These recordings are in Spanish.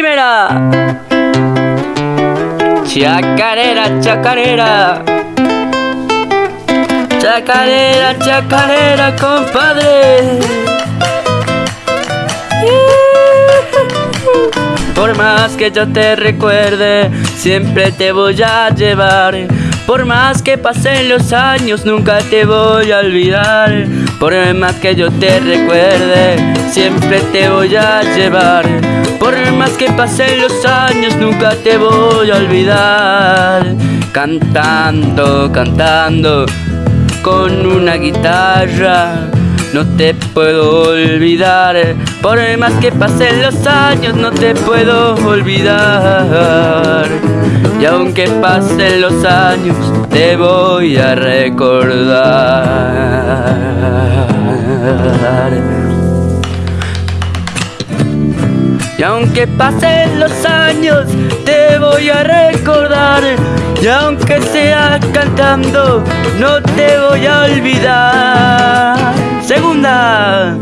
primera. Chacarera, chacarera. Chacarera, chacarera, compadre. Por más que yo te recuerde, siempre te voy a llevar. Por más que pasen los años, nunca te voy a olvidar. Por más que yo te recuerde, siempre te voy a llevar. Por más que pasen los años, nunca te voy a olvidar. Cantando, cantando, con una guitarra. No te puedo olvidar, por más que pasen los años, no te puedo olvidar. Y aunque pasen los años, te voy a recordar. Y aunque pasen los años, te voy a recordar. Y aunque sea cantando, no te voy a olvidar. Segunda.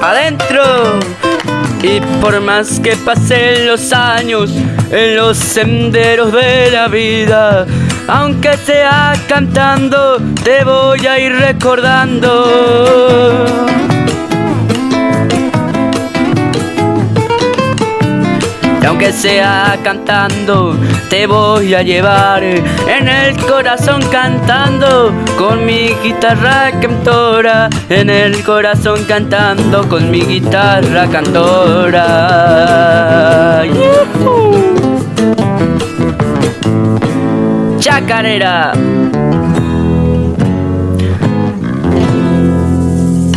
Adentro. Y por más que pasen los años en los senderos de la vida, aunque sea cantando, te voy a ir recordando. Aunque sea cantando, te voy a llevar en el corazón cantando con mi guitarra cantora, en el corazón cantando con mi guitarra cantora. Chacarera.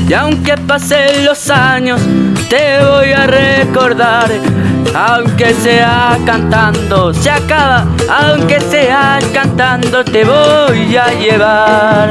Y aunque pasen los años, te voy a recordar. Aunque sea cantando, se acaba. Aunque sea cantando, te voy a llevar.